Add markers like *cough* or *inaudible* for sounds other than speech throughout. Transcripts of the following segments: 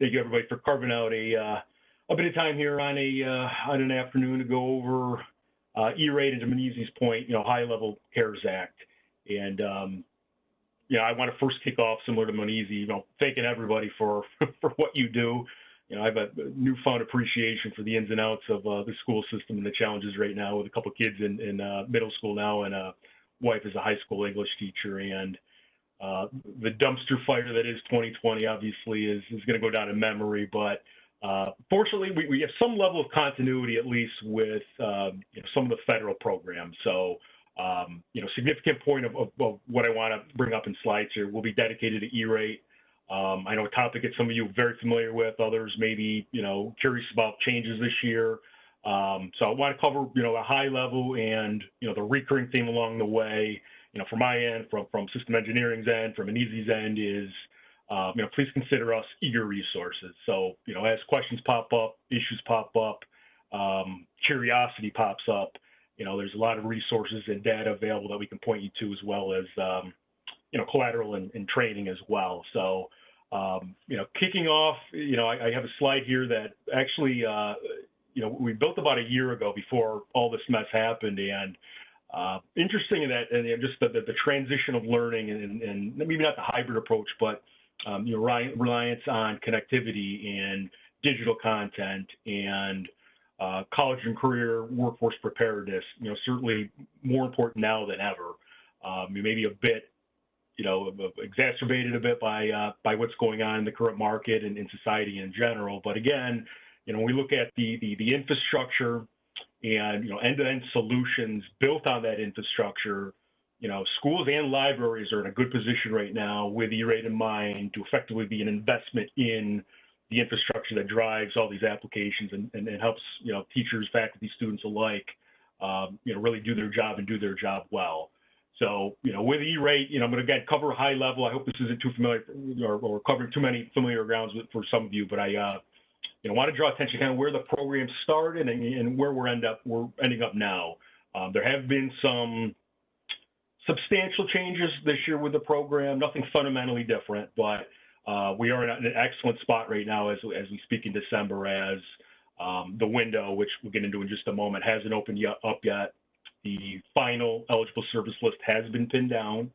thank you everybody for carving out a uh, a bit of time here on a uh, on an afternoon to go over uh, E-rate and to point, you know, high level CARES Act. And um, you know, I want to first kick off similar to Manizzi, you know, thanking everybody for *laughs* for what you do. You know, I have a newfound appreciation for the ins and outs of uh, the school system and the challenges right now with a couple kids in, in uh, middle school now and a wife is a high school English teacher and uh, the dumpster fire that is 2020 obviously is, is going to go down in memory, but uh, fortunately, we, we have some level of continuity, at least with um, you know, some of the federal programs. So, um, you know, significant point of, of, of what I want to bring up in slides here will be dedicated to E-rate. Um, I know a topic that some of you are very familiar with, others maybe, you know, curious about changes this year. Um, so I want to cover, you know, a high level and, you know, the recurring theme along the way, you know, from my end, from, from system engineering's end, from Manizzi's end is, um, you know, please consider us eager resources. So, you know, as questions pop up, issues pop up, um, curiosity pops up, you know, there's a lot of resources and data available that we can point you to as well as, um, you know, collateral and, and, training as well. So, um, you know, kicking off, you know, I, I have a slide here that actually, uh, you know, we built about a year ago before all this mess happened. And uh, interesting in that, and just the, the, the, transition of learning and, and maybe not the hybrid approach, but um, reliance on connectivity and digital content and uh, college and career workforce preparedness, you know, certainly more important now than ever. Um, maybe a bit, you know, exacerbated a bit by uh, by what's going on in the current market and in society in general. But again, you know, we look at the the, the infrastructure and you know end-to-end solutions built on that infrastructure you know, schools and libraries are in a good position right now with E-rate in mind to effectively be an investment in the infrastructure that drives all these applications and, and, and helps, you know, teachers, faculty, students alike, um, you know, really do their job and do their job well. So, you know, with E-rate, you know, I'm going to again cover high level. I hope this isn't too familiar or, or covering too many familiar grounds with, for some of you, but I, uh, you know, want to draw attention to kind of where the program started and, and where we're end up we're ending up now. Um, there have been some substantial changes this year with the program, nothing fundamentally different, but uh, we are in an excellent spot right now as, as we speak in December as um, the window, which we'll get into in just a moment, hasn't opened yet, up yet. The final eligible service list has been pinned down.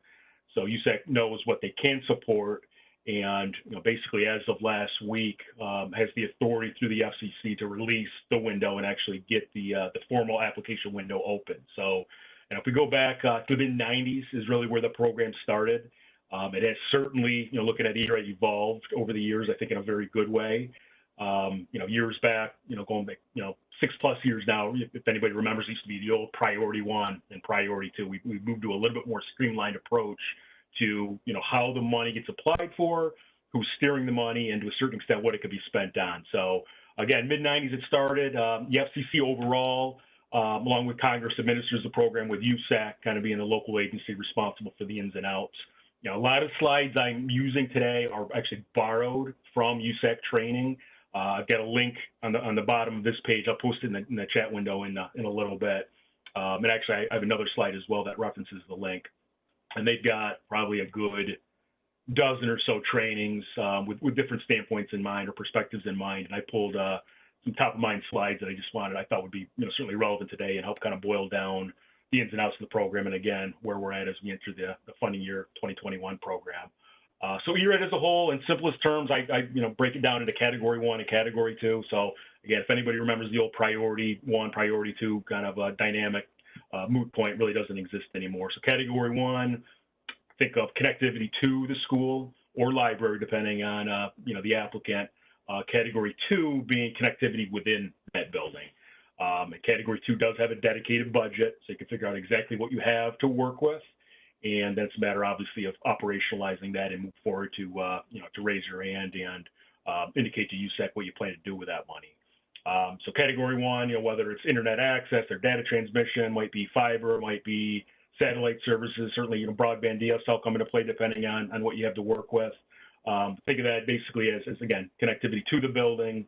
So USAC knows what they can support and you know, basically as of last week um, has the authority through the FCC to release the window and actually get the, uh, the formal application window open. So and if we go back uh, to the 90s is really where the program started. Um, it has certainly, you know, looking at E-rate evolved over the years, I think in a very good way. Um, you know, years back, you know, going back, you know, six plus years now, if anybody remembers, used to be the old priority one and priority two. We, we moved to a little bit more streamlined approach to, you know, how the money gets applied for, who's steering the money, and to a certain extent, what it could be spent on. So again, mid 90s it started. Um, the FCC overall, um, along with Congress, administers the program with USAC kind of being the local agency responsible for the ins and outs. You know, a lot of slides I'm using today are actually borrowed from USAC training. Uh, I've got a link on the on the bottom of this page. I'll post it in the, in the chat window in, uh, in a little bit. Um, and actually, I, I have another slide as well that references the link. And they've got probably a good dozen or so trainings um, with, with different standpoints in mind or perspectives in mind. And I pulled uh, some top of mind slides that I just wanted, I thought would be, you know, certainly relevant today and help kind of boil down the ins and outs of the program. And again, where we're at as we enter the, the funding year 2021 program. Uh, so E-rate as a whole, in simplest terms, I, I, you know break it down into category one and category two. So again, if anybody remembers the old priority one, priority two kind of a dynamic uh, moot point, really doesn't exist anymore. So category one, think of connectivity to the school or library, depending on uh, you know the applicant. Uh, category two being connectivity within that building. Um, category two does have a dedicated budget, so you can figure out exactly what you have to work with. And then it's a matter, obviously, of operationalizing that and move forward to, uh, you know, to raise your hand and uh, indicate to USAC what you plan to do with that money. Um, so category one, you know, whether it's internet access or data transmission, might be fiber, might be satellite services, certainly, you know, broadband DSL come into play depending on, on what you have to work with. Um, think of that basically as, as, again, connectivity to the building.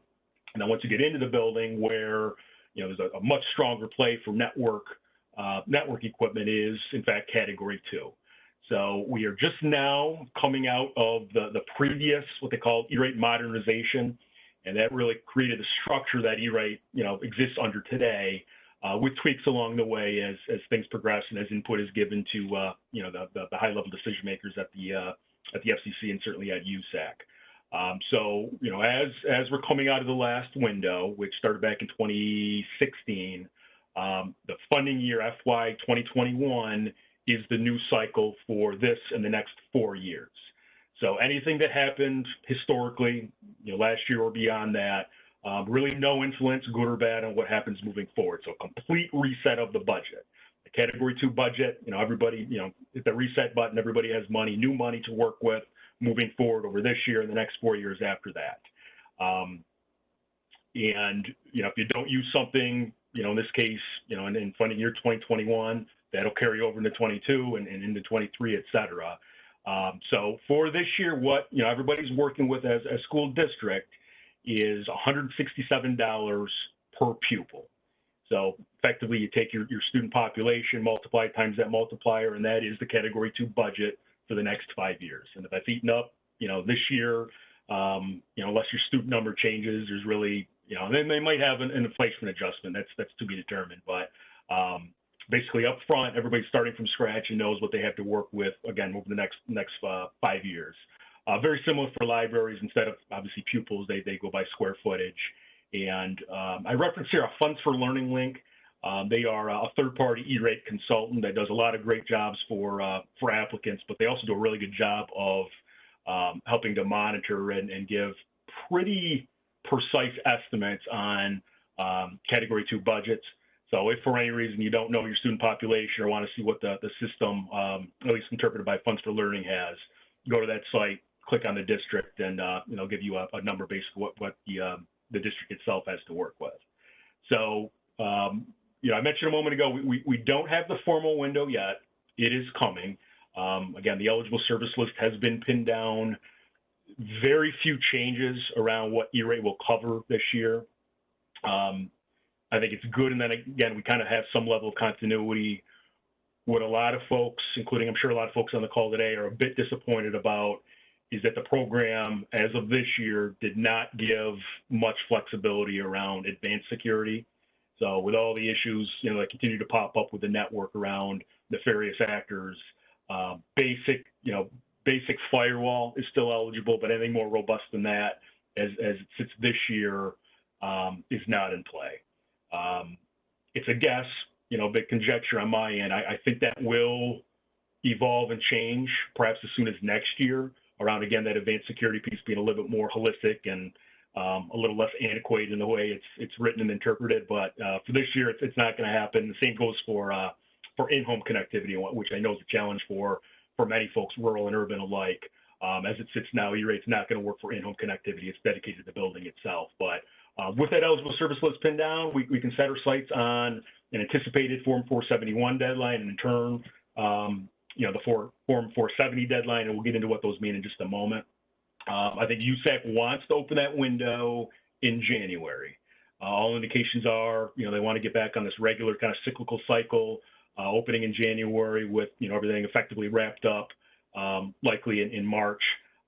And then once you get into the building where, you know, there's a, a much stronger play for network, uh, network equipment is in fact category two. So we are just now coming out of the, the previous, what they call E-rate modernization. And that really created the structure that E-rate, you know, exists under today, uh, with tweaks along the way as, as things progress and as input is given to, uh, you know, the, the, the high level decision makers at the, uh, at the FCC and certainly at USAC. Um, so, you know, as, as we're coming out of the last window, which started back in 2016, um, the funding year FY 2021 is the new cycle for this and the next four years. So anything that happened historically, you know, last year or beyond that, um, really no influence, good or bad, on what happens moving forward. So complete reset of the budget. The category two budget, you know, everybody, you know, hit the reset button, everybody has money, new money to work with moving forward over this year and the next four years after that. Um, and, you know, if you don't use something, you know, in this case, you know, in, in funding year 2021, that'll carry over into 22 and, and into 23, et cetera. Um, so for this year, what, you know, everybody's working with as a school district is $167 per pupil. So effectively, you take your, your student population, multiply times that multiplier, and that is the category two budget for the next five years. And if that's eaten up, you know, this year, um, you know, unless your student number changes, there's really, you know, then they might have an, an inflation adjustment. That's that's to be determined. But um, basically, up front, everybody's starting from scratch and knows what they have to work with again over the next next uh, five years. Uh, very similar for libraries. Instead of obviously pupils, they they go by square footage. And um, I reference here a Funds for Learning link. Um, they are a third-party E-rate consultant that does a lot of great jobs for uh, for applicants, but they also do a really good job of um, helping to monitor and, and, give pretty precise estimates on um, Category 2 budgets. So if for any reason you don't know your student population or want to see what the, the system, um, at least interpreted by Funds for Learning has, go to that site, click on the district, and uh, you know give you a, a number based on what, what the, uh, the district itself has to work with. So um, you know, I mentioned a moment ago, we, we, we don't have the formal window yet. It is coming. Um, again, the eligible service list has been pinned down. Very few changes around what E-rate will cover this year. Um, I think it's good. And then again, we kind of have some level of continuity. What a lot of folks, including I'm sure a lot of folks on the call today, are a bit disappointed about is that the program, as of this year, did not give much flexibility around advanced security. So with all the issues, you know, that continue to pop up with the network around nefarious actors, uh, basic, you know, basic firewall is still eligible, but anything more robust than that, as, as it sits this year, um, is not in play. Um, it's a guess, you know, a bit conjecture on my end. I, I, think that will evolve and change perhaps as soon as next year around, again, that advanced security piece being a little bit more holistic and um, a little less antiquated in the way it's it's written and interpreted. But uh, for this year, it's, it's not going to happen. The same goes for uh, for in-home connectivity, which I know is a challenge for for many folks, rural and urban alike. Um, as it sits now, E-rate's not going to work for in-home connectivity. It's dedicated to the building itself. But uh, with that eligible service list pinned down, we, we can set our sights on an anticipated Form 471 deadline, and in turn, um, you know, the for, Form 470 deadline, and we'll get into what those mean in just a moment. Um, I think USAC wants to open that window in January. Uh, all indications are, you know, they want to get back on this regular kind of cyclical cycle, uh, opening in January with, you know, everything effectively wrapped up, um, likely in, in March,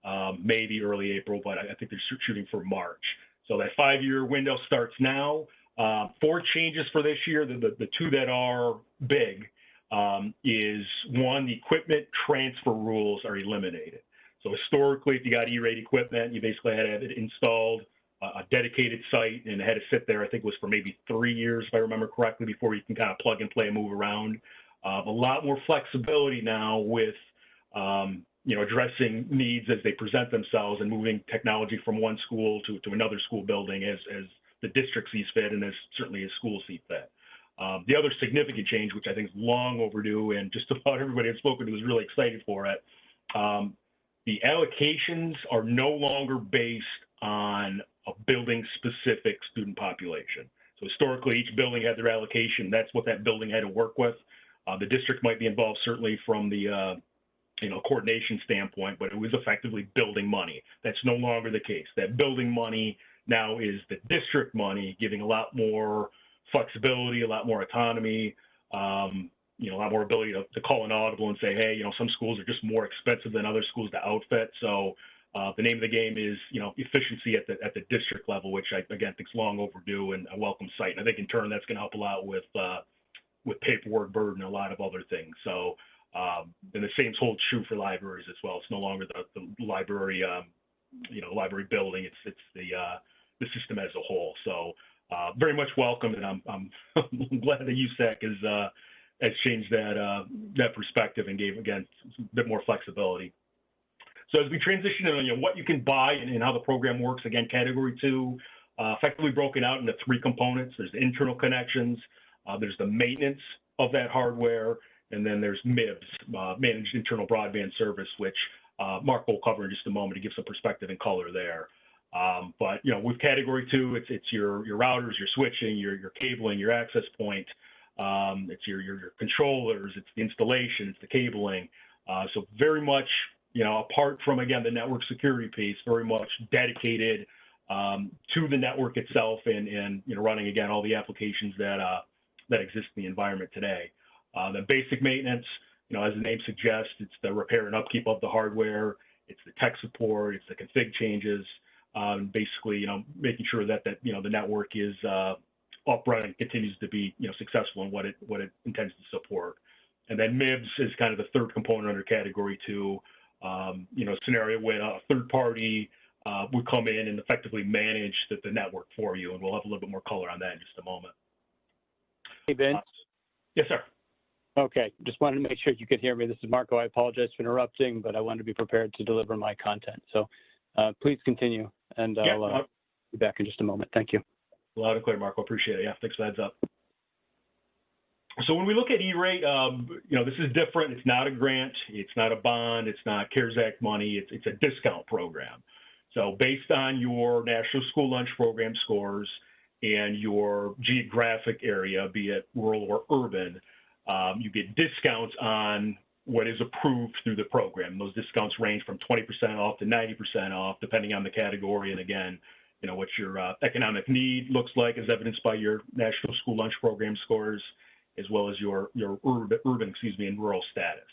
um, maybe early April, but I, I, think they're shooting for March. So that five-year window starts now. Uh, four changes for this year. The, the, the two that are big um, is one, the equipment transfer rules are eliminated. So historically, if you got E-rate equipment, you basically had to have it installed, uh, a dedicated site, and had to sit there. I think it was for maybe three years, if I remember correctly, before you can kind of plug and play and move around. Uh, a lot more flexibility now with um, you know addressing needs as they present themselves and moving technology from one school to, to another school building as as the district sees fit and as certainly as schools see fit. Um, the other significant change, which I think is long overdue, and just *laughs* about everybody I've spoken to is really excited for it, um, the allocations are no longer based on a building specific student population. So historically, each building had their allocation. That's what that building had to work with. Uh, the district might be involved certainly from the uh, you know coordination standpoint, but it was effectively building money. That's no longer the case. That building money now is the district money, giving a lot more flexibility, a lot more autonomy. Um, you know, a lot more ability to, to call an audible and say, hey, you know, some schools are just more expensive than other schools to outfit. So uh, the name of the game is, you know, efficiency at the at the district level, which I again think is long overdue and a welcome sight. And I think in turn that's going to help a lot with uh, with paperwork burden a lot of other things. So um, and the same holds true for libraries as well. It's no longer the, the library, um, you know, library building. It's it's the uh, the system as a whole. So uh, very much welcome, and I'm I'm, *laughs* glad that USAC has uh, has changed that uh, that perspective and gave again a bit more flexibility. So as we transition to you know, what you can buy and, and how the program works, again, category two, uh, effectively broken out into three components. There's internal connections, uh, there's the maintenance of that hardware, and then there's MIBS, uh, Managed Internal Broadband Service, which uh, Mark will cover in just a moment to give some perspective and color there. Um, but you know, with category two, it's it's your your routers, your switching, your your cabling, your access point. Um, it's your, your, your controllers, it's the installation, it's the cabling. Uh, so very much, you know, apart from again the network security piece, very much dedicated um, to the network itself and and you know running again all the applications that uh, that exist in the environment today. Uh, the basic maintenance, you know, as the name suggests, it's the repair and upkeep of the hardware, it's the tech support, it's the config changes, um, basically, you know, making sure that that you know the network is uh, up running, continues to be you know successful in what it what it intends to support. And then MIBS is kind of the third component under category two. Um, you know, scenario when a third party uh, would come in and effectively manage the, the, network for you, and we'll have a little bit more color on that in just a moment. Hey, Vince. Uh, yes, sir. Okay, just wanted to make sure you could hear me. This is Marco. I apologize for interrupting, but I wanted to be prepared to deliver my content. So uh, please continue, and yeah, I'll uh, be back in just a moment. Thank you. Loud and clear, Marco. Appreciate it. Yeah, thanks for heads up. So when we look at E-rate, um, you know, this is different. It's not a grant. It's not a bond. It's not CARES Act money. It's, it's a discount program. So based on your National School Lunch Program scores and your geographic area, be it rural or urban, um, you get discounts on what is approved through the program. Those discounts range from 20% off to 90% off, depending on the category. And again, you know, what your uh, economic need looks like as evidenced by your National School Lunch Program scores, as well as your, your urban, urban excuse me, and rural status.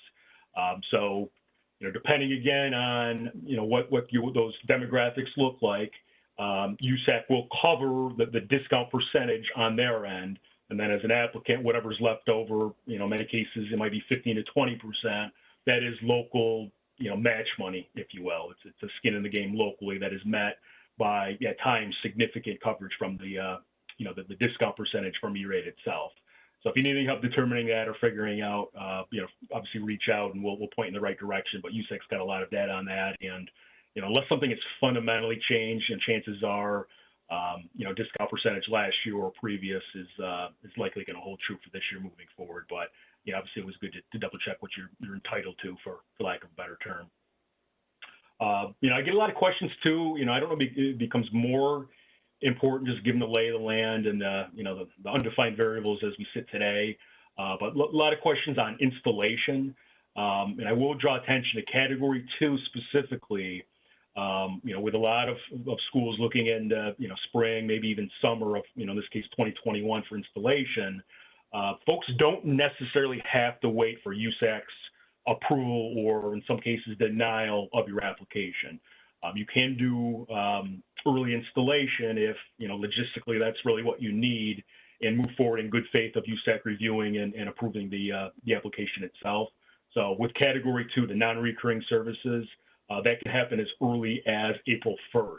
Um, so, you know, depending again on, you know, what, what you, those demographics look like, um, USAC will cover the, the discount percentage on their end and then as an applicant, whatever's left over, you know, many cases it might be 15 to 20 percent. That is local, you know, match money, if you will. It's it's a skin in the game locally that is met by at times significant coverage from the, uh, you know, the, the discount percentage from E-rate itself. So if you need any help determining that or figuring out, uh, you know, obviously reach out and we'll, we'll point in the right direction. But USAC's got a lot of data on that. And, you know, unless something is fundamentally changed and chances are you know, discount percentage last year or previous is uh, is likely going to hold true for this year moving forward. But yeah, obviously it was good to, to double check what you're you're entitled to for for lack of a better term. Uh, you know, I get a lot of questions too. You know, I don't know it becomes more important just given the lay of the land and the you know the, undefined variables as we sit today. Uh, but a lot of questions on installation. Um, and I will draw attention to category two specifically um, you know, with a lot of, of schools looking into, you know, spring, maybe even summer of, you know, in this case, 2021 for installation, uh, folks don't necessarily have to wait for USAC's approval or in some cases denial of your application. Um, you can do um, early installation if, you know, logistically that's really what you need and move forward in good faith of USAC reviewing and, and approving the, uh, the application itself. So with category two, the non-recurring services, that can happen as early as April 1st.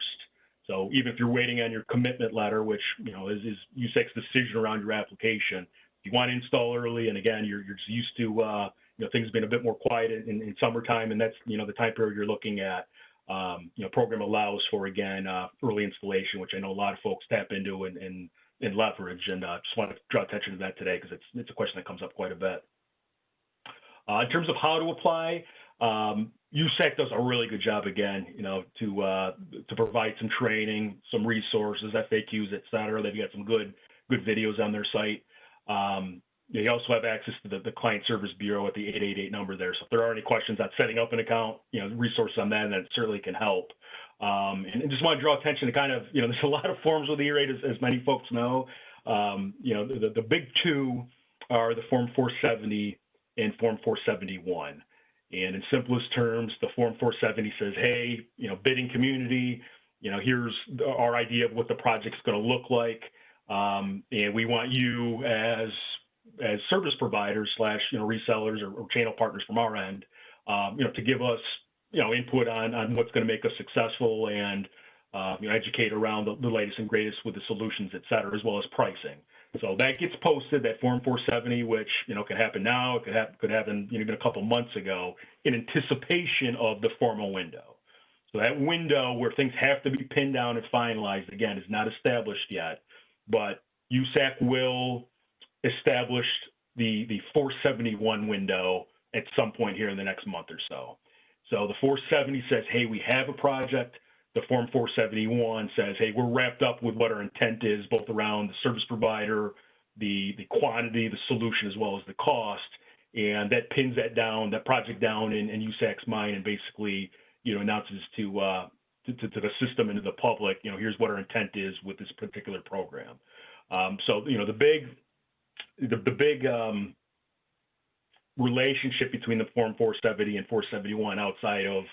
So even if you're waiting on your commitment letter, which you know is, is USAC's decision around your application, you want to install early, and again you're, you're used to uh, you know things being a bit more quiet in, in, summertime, and that's you know the time period you're looking at. Um, you know, program allows for again uh, early installation, which I know a lot of folks tap into and, and, and leverage. And uh, just want to draw attention to that today because it's it's a question that comes up quite a bit. Uh, in terms of how to apply, um, USAC does a really good job again, you know, to uh, to provide some training, some resources, FAQs, et cetera. They've got some good good videos on their site. Um, they also have access to the, the client service bureau at the 888 number there. So if there are any questions on setting up an account, you know, resources on that, that certainly can help. Um, and, and, just want to draw attention to kind of, you know, *laughs* there's a lot of forms with E-rate, as, as many folks know. Um, you know, the, the big two are the Form 470 and Form 471. And in simplest terms, the Form 470 says, hey, you know, bidding community, you know, here's our idea of what the project's going to look like. Um, and we want you as as service providers slash you know resellers or, or channel partners from our end, um, you know, to give us you know input on on what's going to make us successful and uh, you know educate around the, the, latest and greatest with the solutions, et cetera, as well as pricing. So that gets posted, that Form 470, which you know could happen now, it could happen could happen you know even a couple months ago, in anticipation of the formal window. So that window where things have to be pinned down and finalized again is not established yet, but USAC will establish the the 471 window at some point here in the next month or so. So the 470 says, hey, we have a project. The Form 471 says, hey, we're wrapped up with what our intent is, both around the service provider, the, the quantity, the solution, as well as the cost. And that pins that down, that project down in, in USAC's mind and basically, you know, announces to, uh, to, to, to, the system and to the public, you know, here's what our intent is with this particular program. Um, so, you know, the big, the, the big um, relationship between the Form 470 and 471 outside of,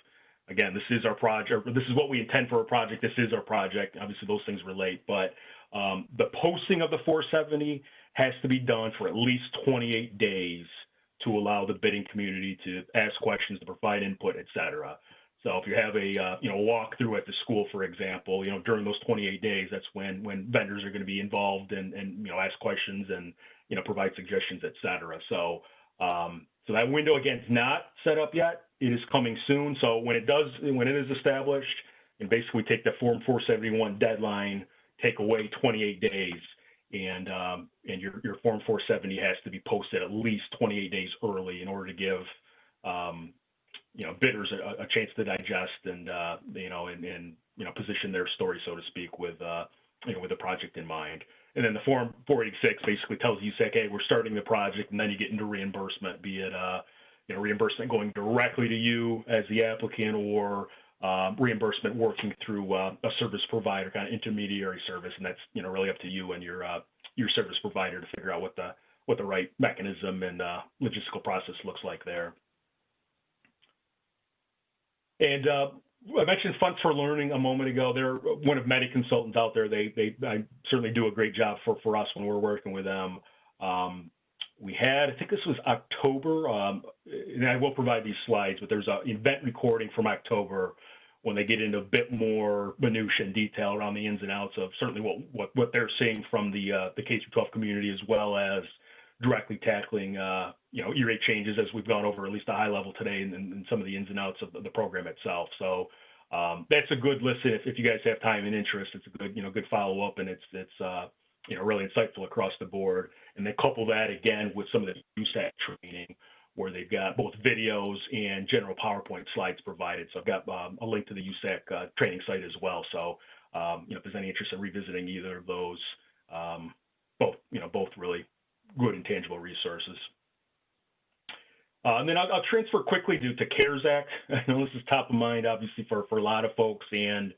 again, this is our project, this is what we intend for a project, this is our project. Obviously, those things relate, but um, the posting of the 470 has to be done for at least 28 days to allow the bidding community to ask questions, to provide input, et cetera. So if you have a uh, you know walkthrough at the school, for example, you know during those 28 days, that's when when vendors are going to be involved and and you know ask questions and you know provide suggestions, et cetera. So um, so that window again is not set up yet. It is coming soon. So when it does, when it is established, and basically take the Form 471 deadline, take away 28 days, and um, and your your Form 470 has to be posted at least 28 days early in order to give um, you know bidders a, a, chance to digest and uh, you know and, and you know position their story, so to speak, with uh, you know with the project in mind. And then the Form 486 basically tells you, say, hey, we're starting the project, and then you get into reimbursement, be it uh, you know, reimbursement going directly to you as the applicant or um, reimbursement working through uh, a service provider, kind of intermediary service, and that's you know really up to you and your uh, your service provider to figure out what the what the right mechanism and uh, logistical process looks like there. And uh, I mentioned Funds for Learning a moment ago. They're one of many consultants out there. They they I certainly do a great job for for us when we're working with them. Um, we had, I think this was October, um, and I will provide these slides, but there's an event recording from October when they get into a bit more minutia and detail around the ins and outs of certainly what what, what they're seeing from the uh, the K through 12 community as well as directly tackling uh, you know E-rate changes as we've gone over at least a high level today and, and some of the ins and outs of the program itself. So um, that's a good listen if, if you guys have time and interest. It's a good you know good follow up and it's it's uh, you know really insightful across the board. And then couple that again with some of the USAC training where they've got both videos and general PowerPoint slides provided. So I've got um, a link to the USAC uh, training site as well. So um, you know if there's any interest in revisiting either of those, um, both you know both really good and tangible resources. Uh, and then I'll, I'll, transfer quickly to, to CARES Act. *laughs* I know this is top of mind, obviously, for, for a lot of folks, and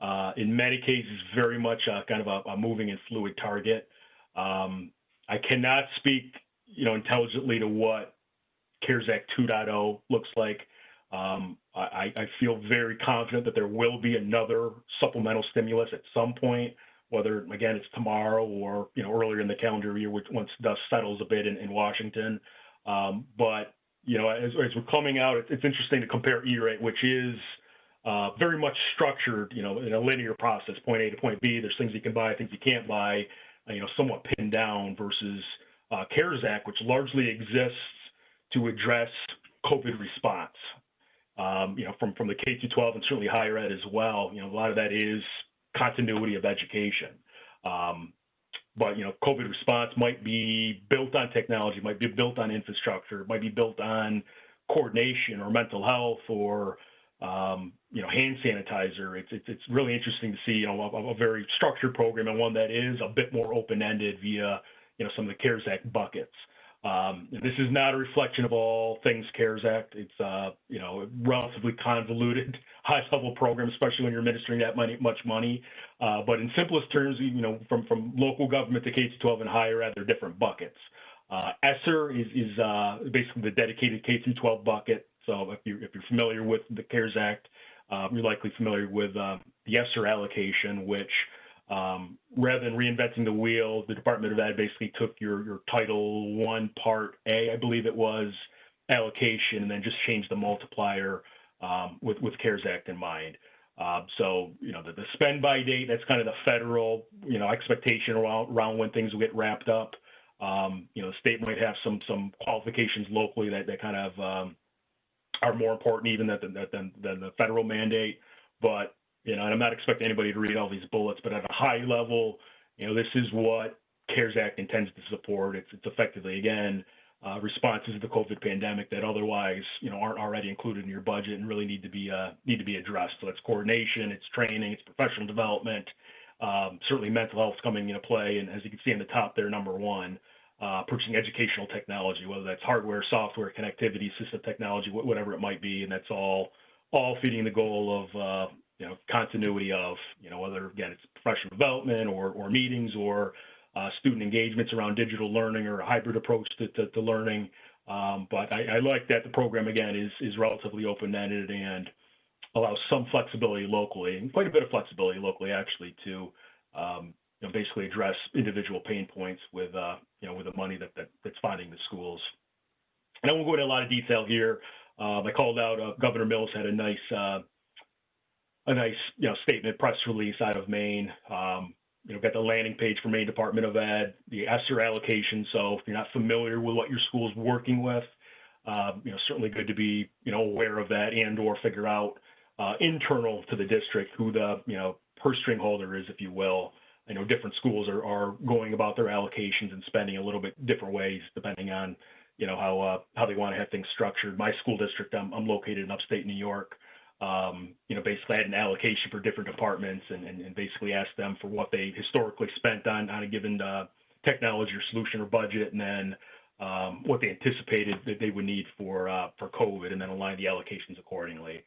uh, in many cases, very much a, kind of a, a moving and fluid target. Um, I cannot speak, you know, intelligently to what CARES Act 2.0 looks like. Um, I, I, feel very confident that there will be another supplemental stimulus at some point whether again it's tomorrow or you know earlier in the calendar year once dust settles a bit in, in Washington. Um, but you know as, as, we're coming out, it's, interesting to compare E-rate, which is uh, very much structured, you know, in a linear process, point A to point B. There's things you can buy, things you can't buy, you know, somewhat pinned down versus uh, CARES Act, which largely exists to address COVID response. Um, you know, from from the K through 12 and certainly higher ed as well. You know, a lot of that is continuity of education. Um, but you know, COVID response might be built on technology, might be built on infrastructure, might be built on coordination or mental health or um, you know hand sanitizer. It's, it's, it's really interesting to see you know a, a, very structured program and one that is a bit more open ended via you know some of the CARES Act buckets. Um, this is not a reflection of all things CARES Act. It's uh, you know relatively convoluted, *laughs* high-level program, especially when you're administering that money, much money. Uh, but in simplest terms, you know, from from local government to K-12 and higher ed, they're different buckets. Uh, ESSER is, is uh, basically the dedicated K-12 bucket. So if you're, if you're familiar with the CARES Act, um, you're likely familiar with uh, the ESSER allocation, which um, rather than reinventing the wheel, the Department of Ed basically took your, your Title One Part A, I believe it was, allocation, and then just changed the multiplier um, with with CARES Act in mind. Uh, so you know the, the spend by date, that's kind of the federal you know expectation around, around when things will get wrapped up. Um, you know, the state might have some some qualifications locally that that kind of um, are more important even than, than than the federal mandate. But you know, and I'm not expecting anybody to read all these bullets, but at a high level, you know, this is what CARES Act intends to support. It's, it's effectively, again, uh, responses to the COVID pandemic that otherwise, you know, aren't already included in your budget and really need to be uh, need to be addressed. So it's coordination, it's training, it's professional development. Um, certainly, mental health is coming into play, and as you can see in the top there, number one, uh, purchasing educational technology, whether that's hardware, software, connectivity, system technology, whatever it might be, and that's all all feeding the goal of uh, you know, continuity of, you know, whether again it's professional development or, or meetings or uh, student engagements around digital learning or a hybrid approach to, to, to learning. Um, but I, I, like that the program again is is relatively open-ended and allows some flexibility locally and quite a bit of flexibility locally actually to um, you know, basically address individual pain points with uh, you know with the money that, that that's finding the schools. And I won't go into a lot of detail here. Um, I called out uh, Governor Mills had a nice uh, a nice you know statement press release out of Maine. Um, you know, got the landing page for Maine Department of Ed, the ESSER allocation. So if you're not familiar with what your school is working with, um, you know, certainly good to be you know aware of that and or figure out uh, internal to the district who the you know purse string holder is, if you will. I know different schools are, are going about their allocations and spending a little bit different ways depending on you know how uh, how they want to have things structured. My school district, I'm, I'm located in upstate New York um, you know, basically had an allocation for different departments and, and, and, basically asked them for what they historically spent on, on a given uh, technology or solution or budget, and then um, what they anticipated that they would need for uh, for COVID, and then align the allocations accordingly.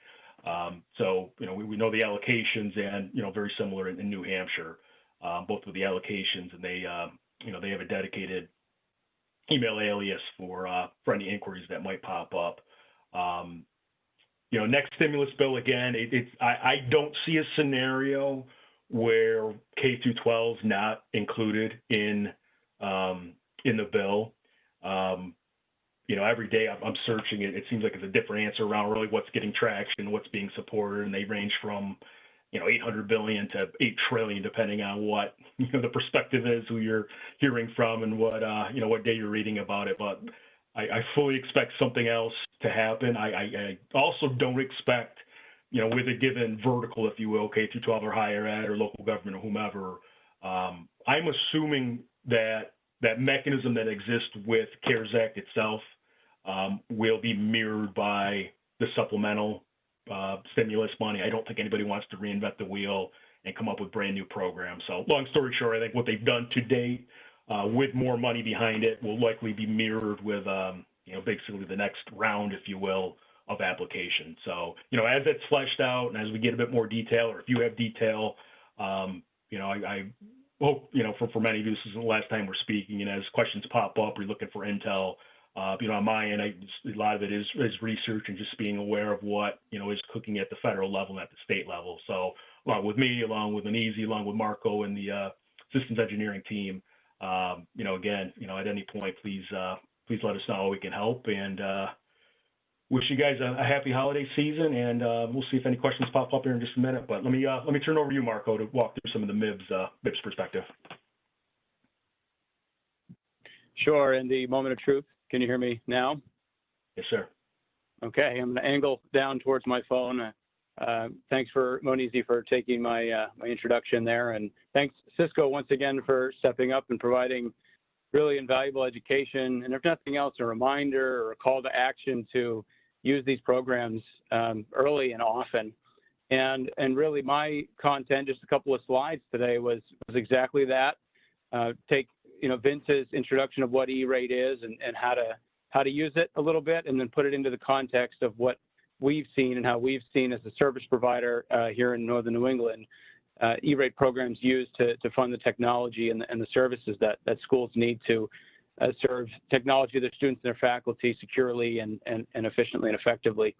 Um, so, you know, we, we know the allocations, and you know, very similar in, in New Hampshire, um, both with the allocations, and they, uh, you know, they have a dedicated email alias for uh, for any inquiries that might pop up. Um, you know, next stimulus bill again, it, it's I, I don't see a scenario where K through 12 is not included in um, in the bill. Um, you know, every day I'm, I'm searching it. It seems like it's a different answer around really what's getting traction, what's being supported, and they range from you know 800 billion to 8 trillion, depending on what *laughs* you know the perspective is, who you're hearing from, and what uh, you know what day you're reading about it. But I, I fully expect something else to happen. I, I, I, also don't expect, you know, with a given vertical, if you will, K through 12 or higher ed or local government or whomever, um, I'm assuming that that mechanism that exists with CARES Act itself um, will be mirrored by the supplemental uh, stimulus money. I don't think anybody wants to reinvent the wheel and come up with brand new programs. So long story short, I think what they've done to date with more money behind it will likely be mirrored with, um, you know, basically the next round, if you will, of application. So, you know, as it's fleshed out and as we get a bit more detail, or if you have detail, um, you know, I, I, hope, you know, for, for many of you, this isn't the last time we're speaking, and as questions pop up, we're looking for intel. Uh, you know, on my end, I, a lot of it is, is research and just being aware of what, you know, is cooking at the federal level and at the state level. So, along with me, along with Anisi, along with Marco and the uh, systems engineering team, um, you know, again, you know, at any point, please, uh, please let us know how we can help and, uh, wish you guys a, a happy holiday season and, uh, we'll see if any questions pop up here in just a minute, but let me, uh, let me turn over to you, Marco, to walk through some of the MIBS, uh, MIBS perspective. Sure. In the moment of truth, can you hear me now? Yes, sir. Okay. I'm going to angle down towards my phone. Uh, uh, thanks for Monizy for taking my uh, my introduction there, and thanks Cisco once again for stepping up and providing really invaluable education, and if nothing else, a reminder or a call to action to use these programs um, early and often. And and really, my content, just a couple of slides today, was was exactly that. Uh, take you know Vince's introduction of what E-rate is and, and how to how to use it a little bit, and then put it into the context of what we've seen and how we've seen as a service provider uh, here in Northern New England, uh, E-rate programs used to, to fund the technology and the, and the services that, that schools need to uh, serve technology, to their students, and their faculty securely and, and, and efficiently and effectively.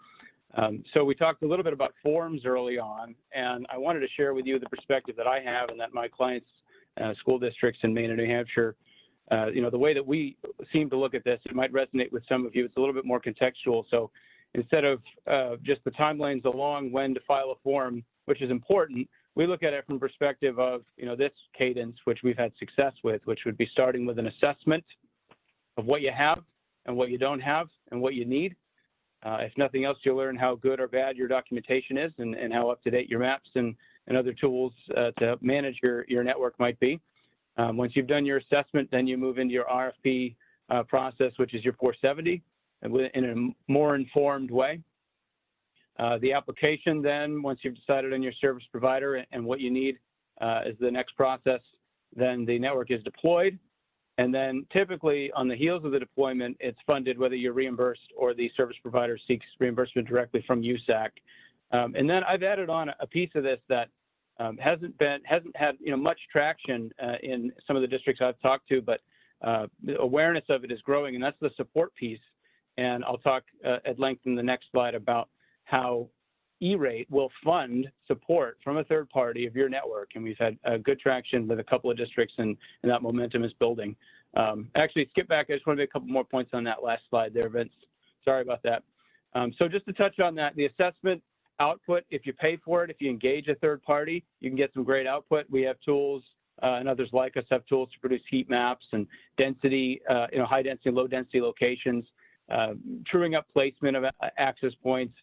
Um, so we talked a little bit about forms early on, and I wanted to share with you the perspective that I have and that my clients, uh, school districts in Maine and New Hampshire, uh, you know, the way that we seem to look at this, it might resonate with some of you. It's a little bit more contextual. So instead of uh, just the timelines along when to file a form, which is important, we look at it from perspective of, you know, this cadence, which we've had success with, which would be starting with an assessment of what you have and what you don't have and what you need. Uh, if nothing else, you'll learn how good or bad your documentation is and, and how up to date your maps and, and other tools uh, to manage your, your network might be. Um, once you've done your assessment, then you move into your RFP uh, process, which is your 470, and in a more informed way. Uh, the application then, once you've decided on your service provider and what you need uh, is the next process, then the network is deployed. And then typically on the heels of the deployment, it's funded whether you're reimbursed or the service provider seeks reimbursement directly from USAC. Um, and then I've added on a piece of this that um, hasn't been hasn't had you know much traction uh, in some of the districts I've talked to, but uh, the awareness of it is growing, and that's the support piece. And I'll talk uh, at length in the next slide about how E-rate will fund support from a third party of your network. And we've had uh, good traction with a couple of districts and, and that momentum is building. Um, actually, skip back. I just want to make a couple more points on that last slide there, Vince. Sorry about that. Um, so just to touch on that, the assessment output, if you pay for it, if you engage a third party, you can get some great output. We have tools uh, and others like us have tools to produce heat maps and density, uh, you know, high density, low density locations, uh, truing up placement of access points,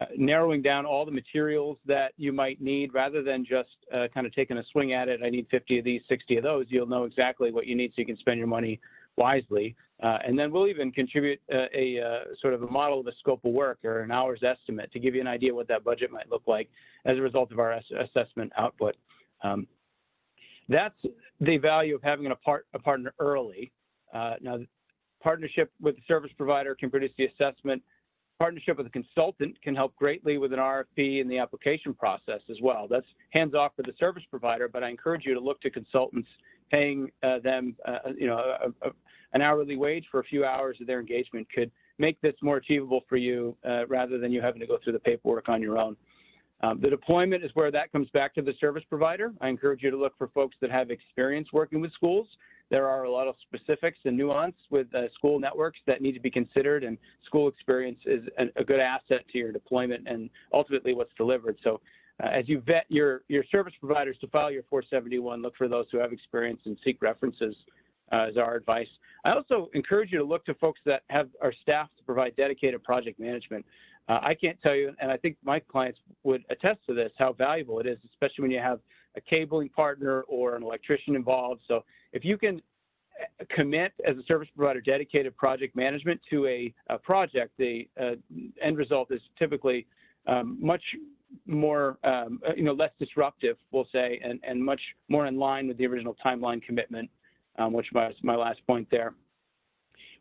uh, narrowing down all the materials that you might need rather than just uh, kind of taking a swing at it. I need 50 of these, 60 of those. You'll know exactly what you need so you can spend your money wisely. Uh, and then we'll even contribute uh, a, uh, sort of a model of a scope of work or an hour's estimate to give you an idea what that budget might look like as a result of our assessment output. Um, that's the value of having a, part, a partner early. Now, partnership with the service provider can produce the assessment partnership with a consultant can help greatly with an RFP and the application process as well. That's hands off for the service provider, but I encourage you to look to consultants paying uh, them, uh, you know, a, a, an hourly wage for a few hours of their engagement could make this more achievable for you uh, rather than you having to go through the paperwork on your own. Um, the deployment is where that comes back to the service provider. I encourage you to look for folks that have experience working with schools there are a lot of specifics and nuance with uh, school networks that need to be considered, and school experience is a, a good asset to your deployment and ultimately what's delivered. So uh, as you vet your, your service providers to file your 471, look for those who have experience and seek references uh, is our advice. I also encourage you to look to folks that have our staff to provide dedicated project management. Uh, I can't tell you, and I think my clients would attest to this, how valuable it is, especially when you have a cabling partner or an electrician involved. So if you can uh, commit as a service provider dedicated project management to a, a project, the uh, end result is typically um, much more, um, uh, you know, less disruptive, we'll say, and, and much more in line with the original timeline commitment, um, which was my last point there.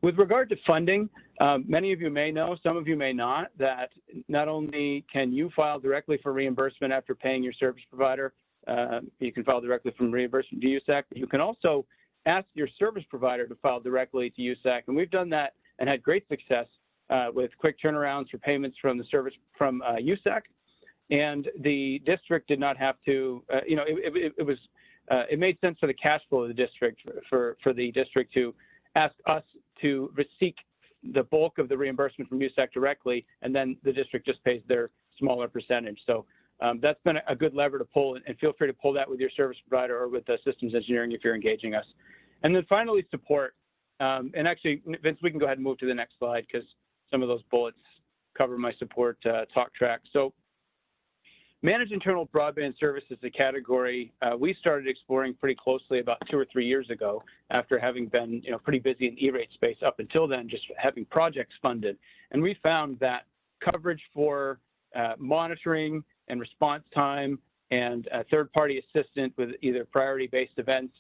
With regard to funding, um, many of you may know, some of you may not, that not only can you file directly for reimbursement after paying your service provider, uh, you can file directly from reimbursement to USAC. You can also ask your service provider to file directly to USAC, and we've done that and had great success uh, with quick turnarounds for payments from the service from uh, USAC. And the district did not have to, uh, you know, it, it, it was, uh, it made sense for the cash flow of the district for, for the district to ask us to seek the bulk of the reimbursement from USAC directly, and then the district just pays their smaller percentage. So um, that's been a good lever to pull, and feel free to pull that with your service provider or with the systems engineering if you're engaging us. And then finally, support. Um, and actually, Vince, we can go ahead and move to the next slide because some of those bullets cover my support uh, talk track. So managed internal broadband services, a category uh, we started exploring pretty closely about two or three years ago after having been you know, pretty busy in E-rate space up until then, just having projects funded. And we found that coverage for uh, monitoring and response time and third-party assistant with either priority-based events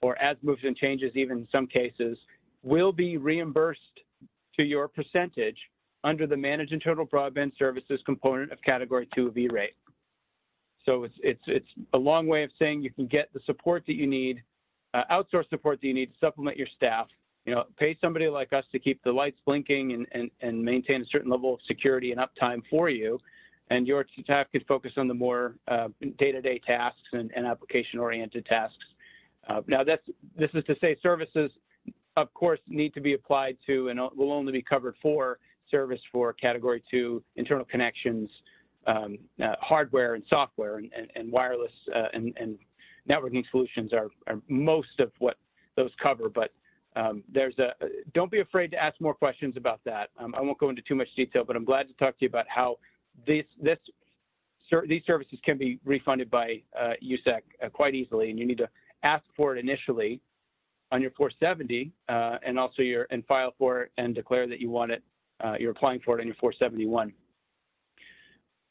or as moves and changes, even in some cases, will be reimbursed to your percentage under the managed internal broadband services component of category two of E-rate. So it's, it's, it's a long way of saying you can get the support that you need, uh, outsource support that you need to supplement your staff you know, pay somebody like us to keep the lights blinking and, and, and maintain a certain level of security and uptime for you. And your staff can focus on the more uh, day-to-day tasks and, and application-oriented tasks. Uh, now, that's this is to say services, of course, need to be applied to and will only be covered for service for Category 2 internal connections, um, uh, hardware and software, and, and, and wireless uh, and, and networking solutions are, are most of what those cover. But um, there's a don't be afraid to ask more questions about that. Um, I won't go into too much detail, but I'm glad to talk to you about how this this these services can be refunded by uh, USAC uh, quite easily, and you need to ask for it initially on your 470, uh, and also your and file for it and declare that you want it. Uh, you're applying for it on your 471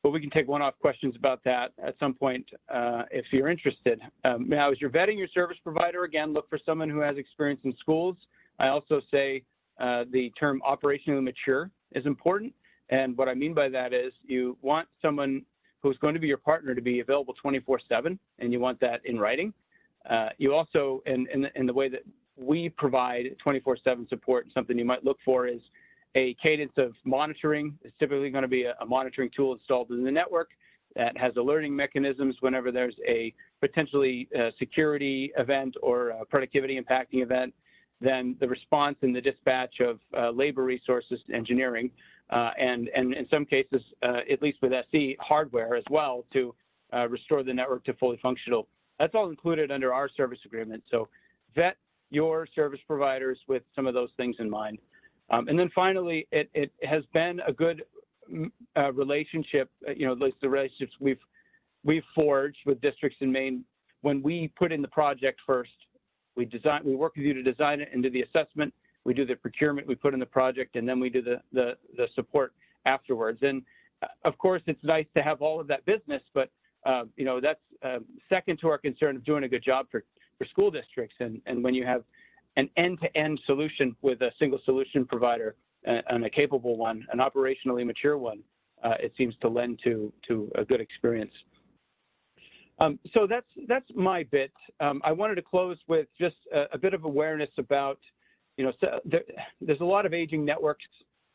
but we can take one-off questions about that at some point uh, if you're interested. Um, now, as you're vetting your service provider, again, look for someone who has experience in schools. I also say uh, the term operationally mature is important. And what I mean by that is you want someone who's going to be your partner to be available 24-7, and you want that in writing. Uh, you also, in, in, in the way that we provide 24-7 support, something you might look for is a cadence of monitoring. It's typically going to be a, a, monitoring tool installed in the network that has alerting mechanisms whenever there's a potentially uh, security event or productivity impacting event. Then the response and the dispatch of uh, labor resources engineering, and, and in some cases, uh, at least with SE, hardware as well to uh, restore the network to fully functional. That's all included under our service agreement. So vet your service providers with some of those things in mind. Um, and then finally, it, it has been a good mm, uh, relationship, uh, you know, the relationships we've we've forged with districts in Maine. When we put in the project first, we design, we work with you to design it and do the assessment. We do the procurement, we put in the project, and then we do the the, the support afterwards. And uh, of course, it's nice to have all of that business, but uh, you know that's uh, second to our concern of doing a good job for for school districts. And and when you have an end-to-end solution with a single solution provider uh, and a capable one, an operationally mature one, uh, it seems to lend to to a good experience. Um, so that's that's my bit. Um, I wanted to close with just a, a bit of awareness about, you know, so there, there's a lot of aging networks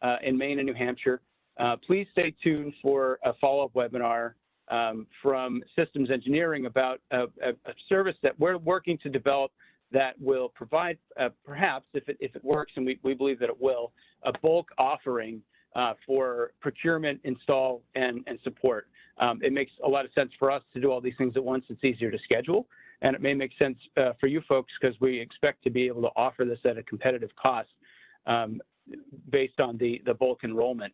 uh, in Maine and New Hampshire. Uh, please stay tuned for a follow-up webinar um, from Systems Engineering about a, a, a service that we're working to develop that will provide, uh, perhaps, if it, if it works, and we, we believe that it will, a bulk offering uh, for procurement, install, and, and support. Um, it makes a lot of sense for us to do all these things at once. It's easier to schedule. And it may make sense uh, for you folks because we expect to be able to offer this at a competitive cost um, based on the, the bulk enrollment.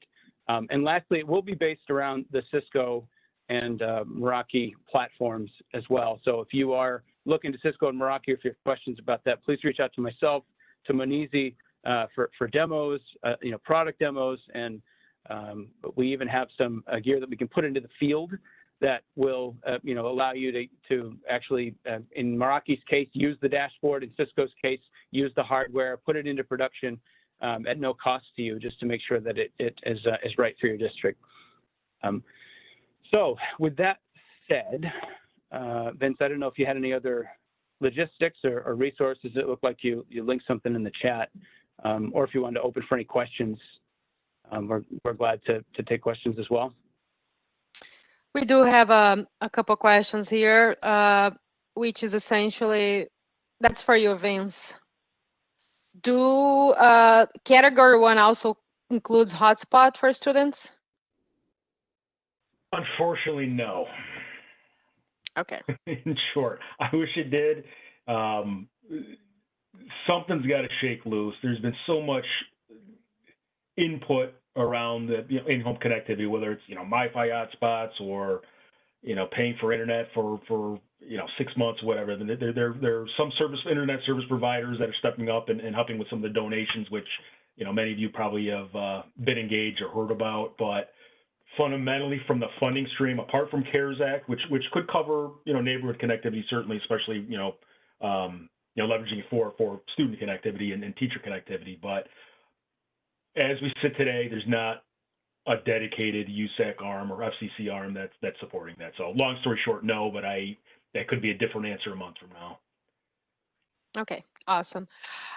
Um, and lastly, it will be based around the Cisco and uh, Meraki platforms as well. So if you are looking to Cisco and Meraki, if you have questions about that, please reach out to myself, to Monizy uh, for, for demos, uh, you know, product demos, and um, we even have some uh, gear that we can put into the field that will, uh, you know, allow you to, to actually, uh, in Meraki's case, use the dashboard, in Cisco's case, use the hardware, put it into production um, at no cost to you, just to make sure that it, it is, uh, is right for your district. Um, so with that said, uh, Vince, I don't know if you had any other logistics or, or resources. It looked like you, you linked something in the chat, um, or if you wanted to open for any questions, um, we're, we're glad to, to take questions as well. We do have um, a couple questions here, uh, which is essentially, that's for you, Vince. Do uh, category one also includes hotspot for students? Unfortunately, no. Okay. *laughs* In short, I wish it did. Um, something's got to shake loose. There's been so much input around the you know, in-home connectivity, whether it's you know MiFi hotspots or you know paying for internet for for you know six months, whatever. There there there are some service internet service providers that are stepping up and, and helping with some of the donations, which you know many of you probably have uh, been engaged or heard about, but fundamentally from the funding stream, apart from CARES Act, which which could cover you know neighborhood connectivity, certainly, especially you know um, you know leveraging for for student connectivity and, and teacher connectivity. But as we sit today, there's not a dedicated USAC arm or FCC arm that's that's supporting that. So long story short, no. But I that could be a different answer a month from now. Okay, awesome.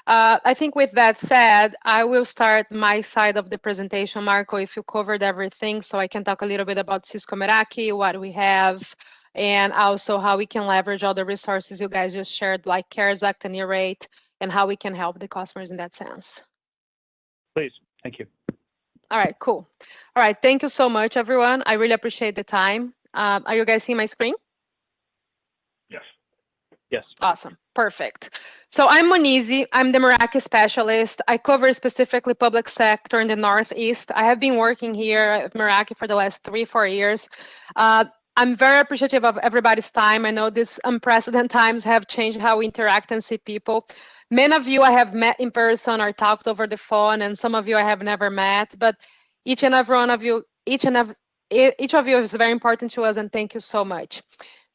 Uh, I think with that said, I will start my side of the presentation. Marco, if you covered everything, so I can talk a little bit about Cisco Meraki, what we have, and also how we can leverage all the resources you guys just shared, like CARES Act and E-Rate, and how we can help the customers in that sense. Please, thank you. All right, cool. All right, thank you so much, everyone. I really appreciate the time. Um, are you guys seeing my screen? Yes. Yes. Awesome. Perfect. So I'm Monizy. I'm the Meraki specialist. I cover specifically public sector in the Northeast. I have been working here at Meraki for the last three, four years. Uh, I'm very appreciative of everybody's time. I know these unprecedented times have changed how we interact and see people. Many of you I have met in person or talked over the phone, and some of you I have never met. But each and every one of you, each and every each of you is very important to us, and thank you so much.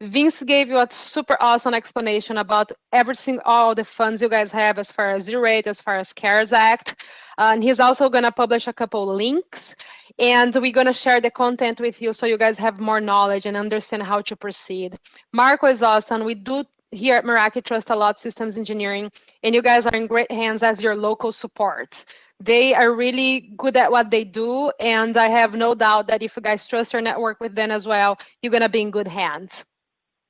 Vince gave you a super awesome explanation about everything, all the funds you guys have as far as E-Rate, as far as CARES Act. Uh, and he's also going to publish a couple links and we're going to share the content with you so you guys have more knowledge and understand how to proceed. Marco is awesome. We do here at Meraki trust a lot systems engineering and you guys are in great hands as your local support. They are really good at what they do and I have no doubt that if you guys trust your network with them as well, you're to be in good hands.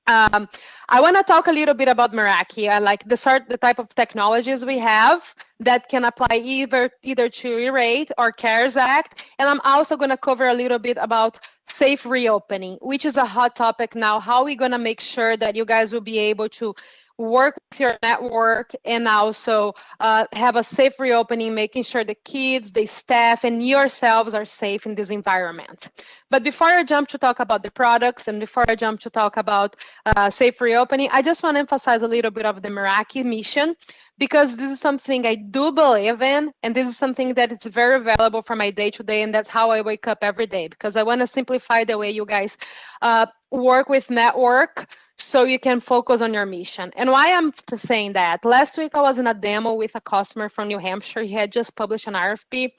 Um, I want to talk a little bit about Meraki. I like the the type of technologies we have that can apply either either to E-Rate or CARES Act, and I'm also going to cover a little bit about safe reopening, which is a hot topic now. How are we going to make sure that you guys will be able to work with your network and also uh, have a safe reopening, making sure the kids, the staff, and yourselves are safe in this environment. But before I jump to talk about the products and before I jump to talk about uh, safe reopening, I just want to emphasize a little bit of the Meraki mission because this is something I do believe in, and this is something that is very valuable for my day to day, and that's how I wake up every day because I want to simplify the way you guys uh, work with network so you can focus on your mission. And why I'm saying that, last week I was in a demo with a customer from New Hampshire. He had just published an RFP.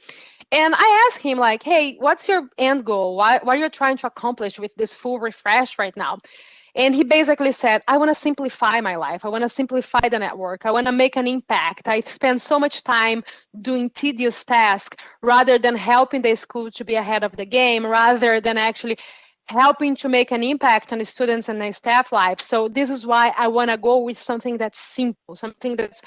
And I asked him like, hey, what's your end goal? Why, what are you trying to accomplish with this full refresh right now? And he basically said, I want to simplify my life. I want to simplify the network. I want to make an impact. I spend so much time doing tedious tasks rather than helping the school to be ahead of the game, rather than actually helping to make an impact on the students and the staff lives. So this is why I want to go with something that's simple, something that's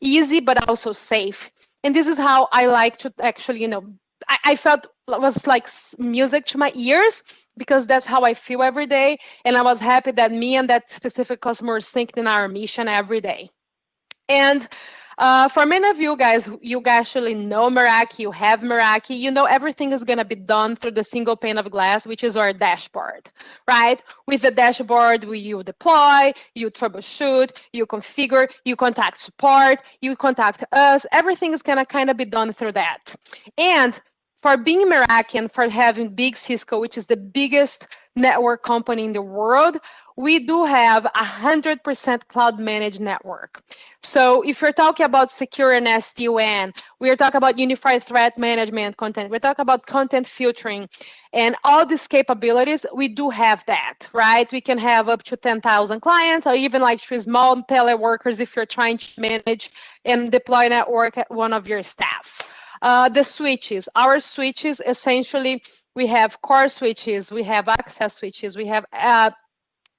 easy but also safe. And this is how I like to actually, you know, I, I felt it was like music to my ears because that's how I feel every day. And I was happy that me and that specific customer synced in our mission every day. And uh, for many of you guys, you actually know Meraki, you have Meraki, you know everything is going to be done through the single pane of glass, which is our dashboard, right? With the dashboard, we, you deploy, you troubleshoot, you configure, you contact support, you contact us. Everything is going to kind of be done through that. And for being and for having big Cisco, which is the biggest network company in the world, we do have a 100% cloud managed network. So if you're talking about secure and SD-WAN, we're talking about unified threat management content, we're talking about content filtering and all these capabilities, we do have that, right? We can have up to 10,000 clients or even like three small teleworkers if you're trying to manage and deploy network at one of your staff. Uh, the switches, our switches essentially, we have core switches, we have access switches, we have uh,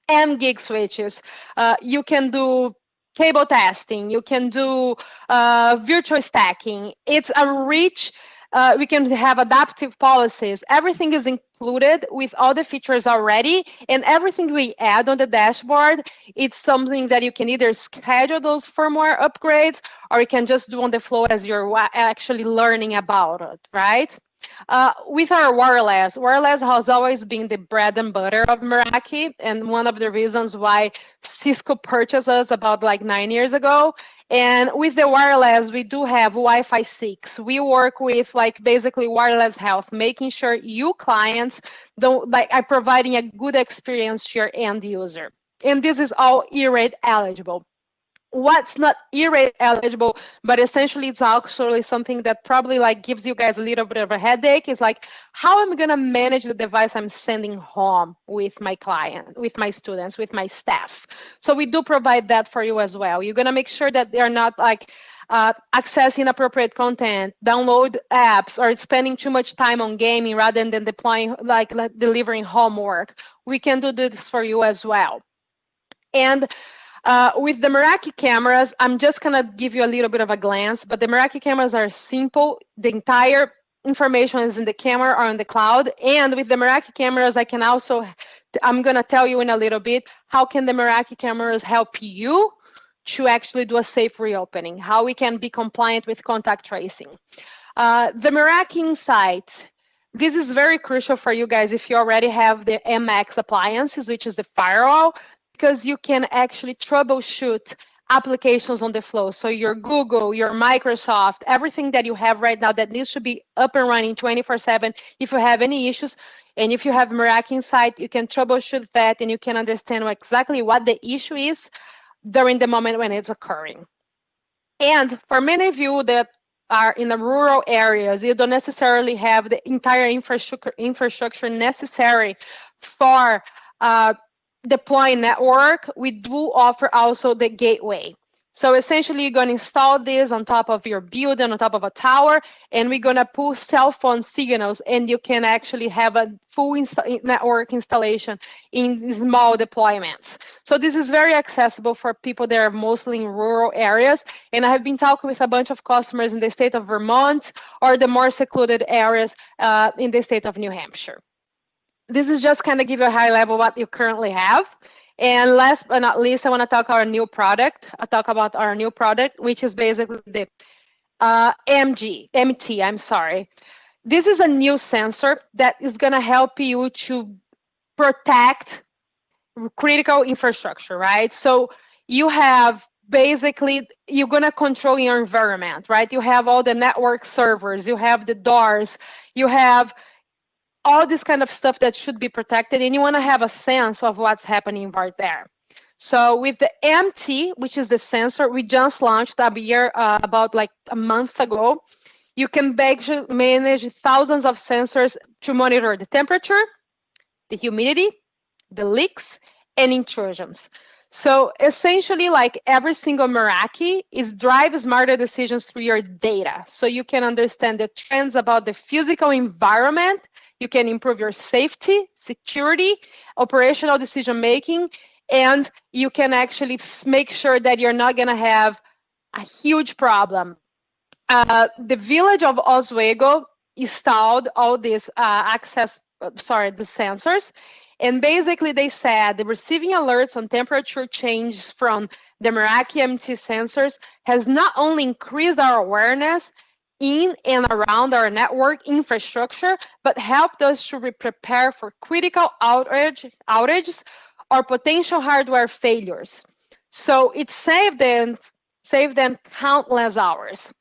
M gig switches. Uh, you can do cable testing. You can do uh, virtual stacking. It's a rich, uh, we can have adaptive policies. Everything is included with all the features already. And everything we add on the dashboard, it's something that you can either schedule those firmware upgrades or you can just do on the flow as you're actually learning about it, right? Uh, with our wireless, wireless has always been the bread and butter of Meraki, and one of the reasons why Cisco purchased us about like nine years ago. And with the wireless, we do have Wi-Fi 6. We work with like basically wireless health, making sure you clients don't like are providing a good experience to your end user. And this is all E-Rate eligible. What's not E-rate eligible, but essentially it's actually something that probably like gives you guys a little bit of a headache is like how am I gonna manage the device I'm sending home with my client, with my students, with my staff. So we do provide that for you as well. You're gonna make sure that they're not like uh, inappropriate content, download apps, or spending too much time on gaming rather than deploying like, like delivering homework. We can do this for you as well. And uh, with the Meraki cameras, I'm just gonna give you a little bit of a glance, but the Meraki cameras are simple. The entire information is in the camera or in the cloud. And with the Meraki cameras, I can also, I'm gonna tell you in a little bit, how can the Meraki cameras help you to actually do a safe reopening, how we can be compliant with contact tracing. Uh, the Meraki Insight, this is very crucial for you guys if you already have the MX appliances, which is the firewall, because you can actually troubleshoot applications on the flow. So your Google, your Microsoft, everything that you have right now that needs to be up and running 24 seven. If you have any issues, and if you have Meraki Insight, you can troubleshoot that and you can understand exactly what the issue is during the moment when it's occurring. And for many of you that are in the rural areas, you don't necessarily have the entire infrastructure, infrastructure necessary for uh, deploying network. We do offer also the gateway. So essentially, you're going to install this on top of your building, on top of a tower, and we're going to pull cell phone signals, and you can actually have a full inst network installation in small deployments. So this is very accessible for people that are mostly in rural areas. And I have been talking with a bunch of customers in the state of Vermont or the more secluded areas uh, in the state of New Hampshire. This is just kind of give you a high level what you currently have. And last but not least, I want to talk our new product. I talk about our new product, which is basically the uh, MG, MT, I'm sorry. This is a new sensor that is going to help you to protect critical infrastructure, right? So you have basically, you're going to control your environment, right? You have all the network servers, you have the doors, you have all this kind of stuff that should be protected and you want to have a sense of what's happening right there. So with the MT, which is the sensor we just launched a year uh, about like a month ago, you can manage thousands of sensors to monitor the temperature, the humidity, the leaks, and intrusions. So essentially, like every single Meraki is drive smarter decisions through your data. So you can understand the trends about the physical environment you can improve your safety, security, operational decision making, and you can actually make sure that you're not going to have a huge problem. Uh, the village of Oswego installed all these uh, access, uh, sorry, the sensors. And basically they said the receiving alerts on temperature changes from the Meraki MT sensors has not only increased our awareness, in and around our network infrastructure, but helped us to be prepared for critical outage, outages or potential hardware failures. So it saved them, saved them countless hours.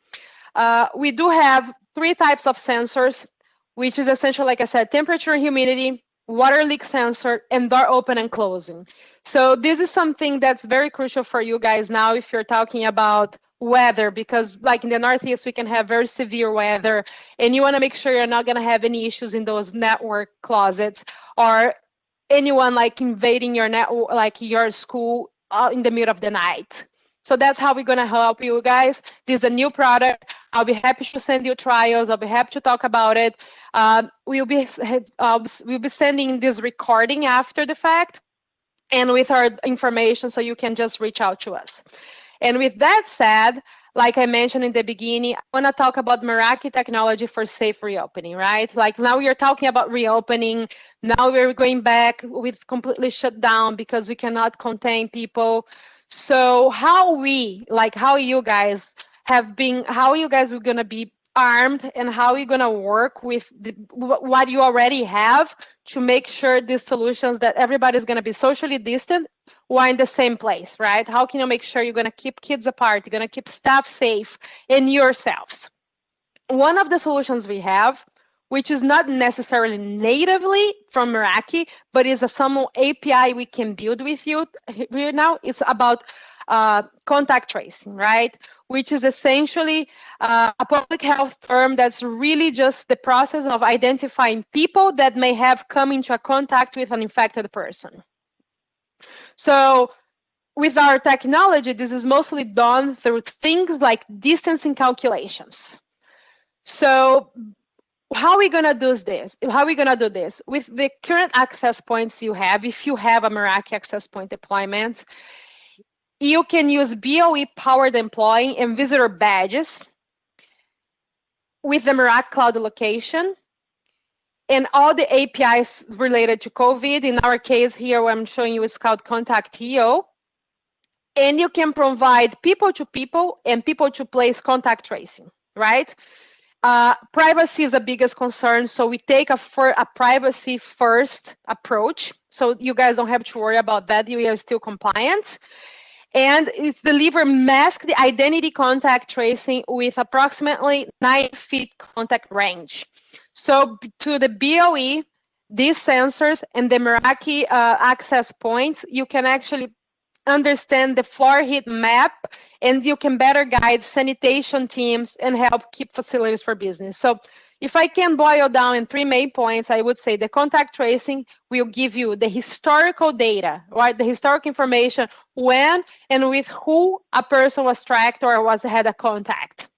Uh, we do have three types of sensors, which is essentially, like I said, temperature and humidity, water leak sensor, and door open and closing. So this is something that's very crucial for you guys now if you're talking about weather because like in the northeast we can have very severe weather and you want to make sure you're not going to have any issues in those network closets or anyone like invading your network like your school uh, in the middle of the night. So that's how we're going to help you guys. This is a new product. I'll be happy to send you trials. I'll be happy to talk about it. Um, we'll be uh, we'll be sending this recording after the fact and with our information so you can just reach out to us and with that said, like I mentioned in the beginning, I want to talk about Meraki technology for safe reopening, right? Like now we are talking about reopening. Now we're going back with completely shut down because we cannot contain people. So how we, like how you guys have been, how you guys are going to be armed and how you're going to work with the, what you already have to make sure these solutions that everybody's going to be socially distant while in the same place, right? How can you make sure you're going to keep kids apart, you're going to keep staff safe and yourselves? One of the solutions we have, which is not necessarily natively from Meraki, but is a some API we can build with you here now, it's about uh, contact tracing, right? Which is essentially uh, a public health term that's really just the process of identifying people that may have come into a contact with an infected person. So with our technology, this is mostly done through things like distancing calculations. So how are we gonna do this? How are we gonna do this? With the current access points you have, if you have a Meraki access point deployment, you can use BLE powered employee and visitor badges with the Meraki cloud location and all the APIs related to COVID. In our case here, I'm showing you is called Kontakt.io. And you can provide people to people and people to place contact tracing, right? Uh, privacy is the biggest concern, so we take a, a privacy first approach. So you guys don't have to worry about that. You are still compliant. And it's deliver masked identity contact tracing with approximately nine feet contact range. So to the BLE, these sensors and the Meraki uh, access points, you can actually understand the floor heat map and you can better guide sanitation teams and help keep facilities for business. So if I can boil down in three main points, I would say the contact tracing will give you the historical data, right? The historic information when and with who a person was tracked or was had a contact.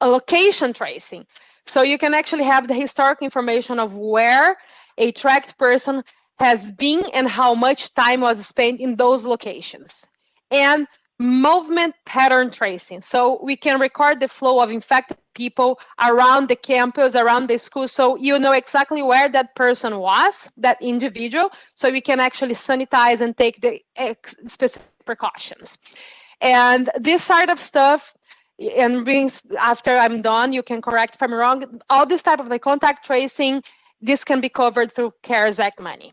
A location tracing. So you can actually have the historic information of where a tracked person has been and how much time was spent in those locations. And movement pattern tracing. So we can record the flow of infected people around the campus, around the school. So you know exactly where that person was, that individual. So we can actually sanitize and take the specific precautions. And this side of stuff, and being, after I'm done, you can correct if I'm wrong. All this type of the contact tracing, this can be covered through CARES Act money.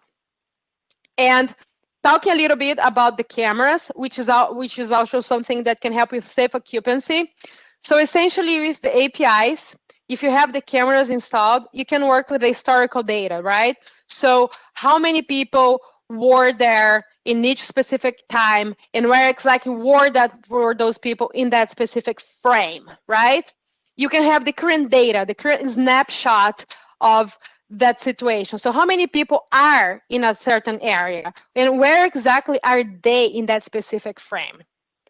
And talking a little bit about the cameras, which is, which is also something that can help with safe occupancy. So essentially with the APIs, if you have the cameras installed, you can work with the historical data, right? So how many people were there in each specific time and where exactly were that were those people in that specific frame, right? You can have the current data, the current snapshot of that situation. So how many people are in a certain area and where exactly are they in that specific frame?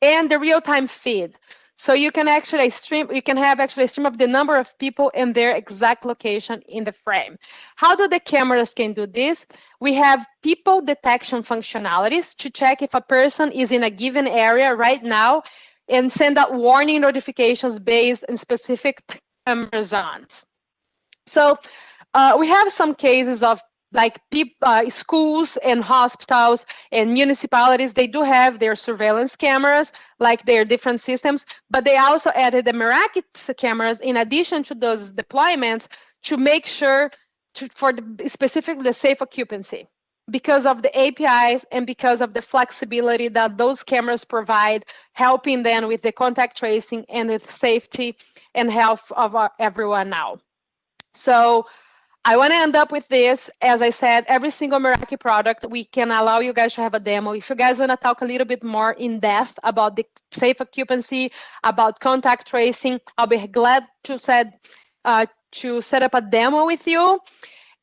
And the real-time feed. So you can actually stream, you can have actually stream of the number of people and their exact location in the frame. How do the cameras can do this? We have people detection functionalities to check if a person is in a given area right now and send out warning notifications based on specific camera zones. So uh, we have some cases of like uh, schools and hospitals and municipalities, they do have their surveillance cameras, like their different systems, but they also added the Meraki cameras in addition to those deployments to make sure to, for the, specifically the safe occupancy because of the APIs and because of the flexibility that those cameras provide, helping them with the contact tracing and the safety and health of our, everyone now. So I want to end up with this. As I said, every single Meraki product, we can allow you guys to have a demo. If you guys want to talk a little bit more in depth about the safe occupancy, about contact tracing, I'll be glad to set, uh, to set up a demo with you.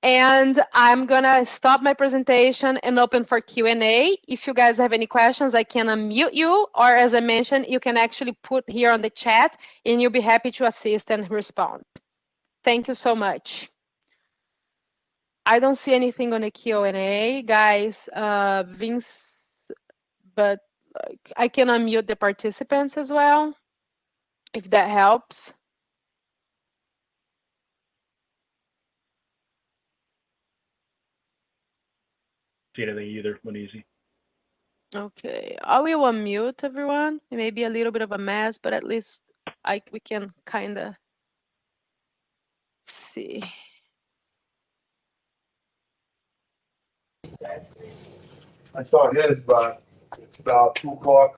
And I'm gonna stop my presentation and open for Q&A. If you guys have any questions, I can unmute you, or as I mentioned, you can actually put here on the chat and you'll be happy to assist and respond. Thank you so much. I don't see anything on the Q&A, guys. Uh, Vince, but I can unmute the participants as well, if that helps. See anything either, one easy. Okay, I will unmute everyone. It may be a little bit of a mess, but at least I we can kind of see. I saw his, but it's about two o'clock.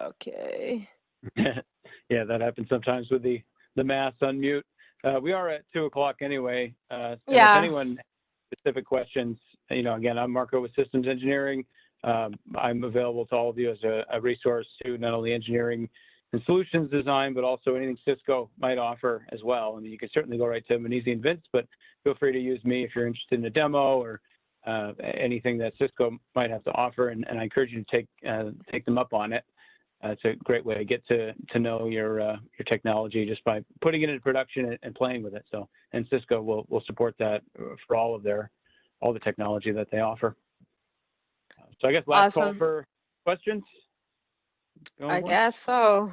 Okay. *laughs* yeah, that happens sometimes with the the mass unmute. Uh, we are at two o'clock anyway. Uh, Yeah. If anyone has specific questions, you know, again, I'm Marco with Systems Engineering. um, I'm available to all of you as a, a resource to not only engineering and solutions design, but also anything Cisco might offer as well. I mean, you can certainly go right to Manisi and Vince, but feel free to use me if you're interested in a demo or uh, anything that Cisco might have to offer. And, and I encourage you to take uh, take them up on it. Uh, it's a great way to get to to know your uh, your technology just by putting it into production and, and playing with it. So, and Cisco will will support that for all of their all the technology that they offer. So I guess last call for questions. Going I once? guess so.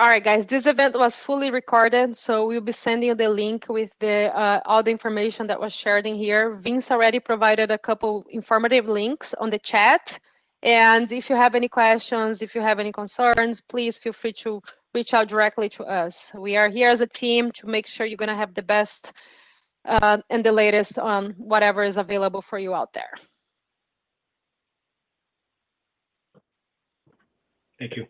All right, guys, this event was fully recorded, so we'll be sending you the link with the uh, all the information that was shared in here. Vince already provided a couple informative links on the chat. And if you have any questions, if you have any concerns, please feel free to reach out directly to us. We are here as a team to make sure you're going to have the best uh, and the latest on whatever is available for you out there. Thank you.